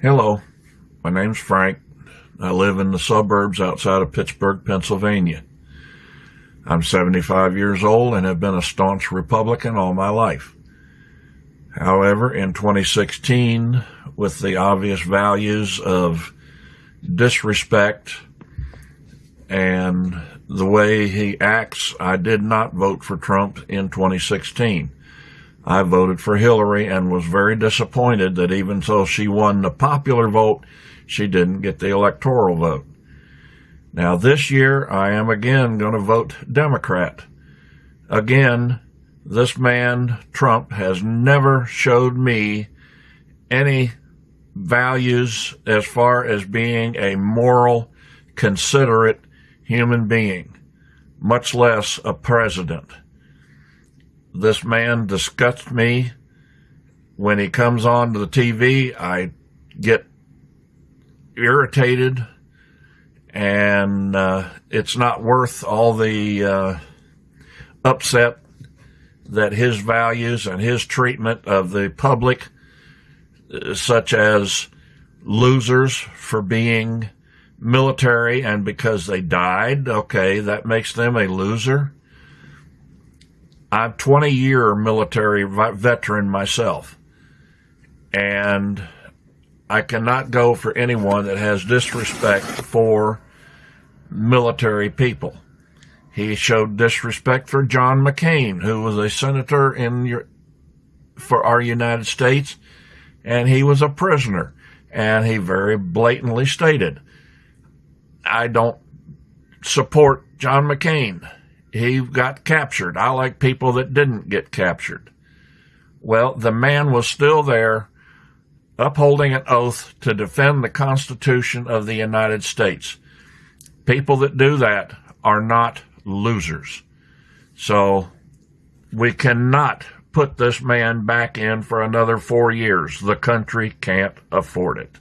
Hello, my name's Frank. I live in the suburbs outside of Pittsburgh, Pennsylvania. I'm 75 years old and have been a staunch Republican all my life. However, in 2016, with the obvious values of disrespect and the way he acts, I did not vote for Trump in 2016. I voted for Hillary and was very disappointed that even though she won the popular vote, she didn't get the electoral vote. Now, this year, I am again going to vote Democrat. Again, this man, Trump, has never showed me any values as far as being a moral, considerate human being, much less a president. This man disgusts me. When he comes on to the TV, I get irritated, and uh, it's not worth all the uh, upset that his values and his treatment of the public, uh, such as losers for being military and because they died, okay, that makes them a loser. I'm 20 year military veteran myself, and I cannot go for anyone that has disrespect for military people. He showed disrespect for John McCain, who was a senator in your, for our United States, and he was a prisoner. And he very blatantly stated, I don't support John McCain he got captured. I like people that didn't get captured. Well, the man was still there upholding an oath to defend the Constitution of the United States. People that do that are not losers. So we cannot put this man back in for another four years. The country can't afford it.